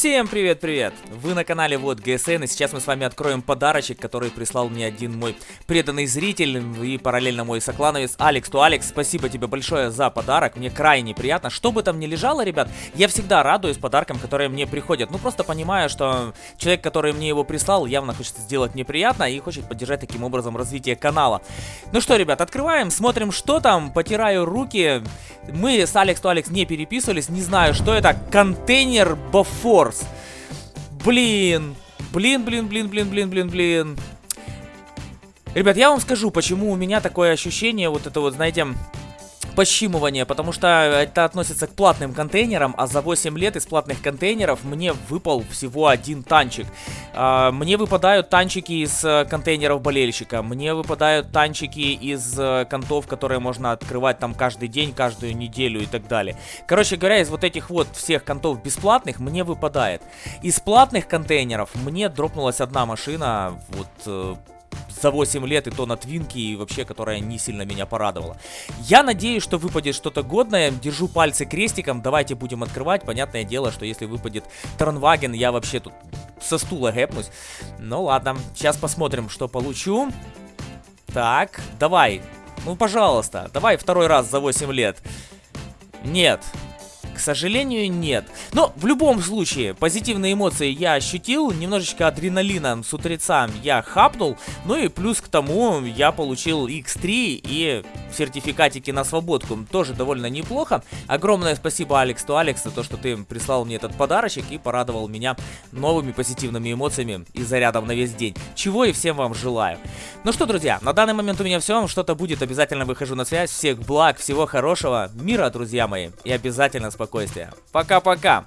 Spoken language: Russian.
Всем привет-привет! Вы на канале Вот ГСН, и сейчас мы с вами откроем подарочек, который прислал мне один мой преданный зритель и параллельно мой соклановец Алекс. То Алекс, спасибо тебе большое за подарок, мне крайне приятно. Что бы там ни лежало, ребят, я всегда радуюсь подаркам, которые мне приходят. Ну, просто понимаю, что человек, который мне его прислал, явно хочет сделать мне приятно и хочет поддержать таким образом развитие канала. Ну что, ребят, открываем, смотрим, что там, потираю руки. Мы с Алекс то Алекс не переписывались, не знаю, что это. Контейнер Бафор. Force. Блин. Блин, блин, блин, блин, блин, блин, блин. Ребят, я вам скажу, почему у меня такое ощущение, вот это вот, знаете, пощимывание, потому что это относится к платным контейнерам, а за 8 лет из платных контейнеров мне выпал всего один танчик. А, мне выпадают танчики из э, контейнеров болельщика, мне выпадают танчики из э, контов, которые можно открывать там каждый день, каждую неделю и так далее. Короче говоря, из вот этих вот всех контов бесплатных мне выпадает. Из платных контейнеров мне дропнулась одна машина, вот э, за 8 лет, и то на твинке, и вообще, которая не сильно меня порадовала. Я надеюсь, что выпадет что-то годное, держу пальцы крестиком, давайте будем открывать. Понятное дело, что если выпадет Транваген, я вообще тут со стула гэпнусь. Ну ладно, сейчас посмотрим, что получу. Так, давай, ну пожалуйста, давай второй раз за 8 лет. Нет, сожалению, нет. Но в любом случае, позитивные эмоции я ощутил, немножечко адреналина с утреца я хапнул, ну и плюс к тому я получил X3 и сертификатики на свободку, тоже довольно неплохо. Огромное спасибо, Алекс, то Алекс, за то, что ты прислал мне этот подарочек и порадовал меня новыми позитивными эмоциями и зарядом на весь день, чего и всем вам желаю. Ну что, друзья, на данный момент у меня все, что-то будет, обязательно выхожу на связь, всех благ, всего хорошего, мира, друзья мои, и обязательно спокойствия. Пока-пока!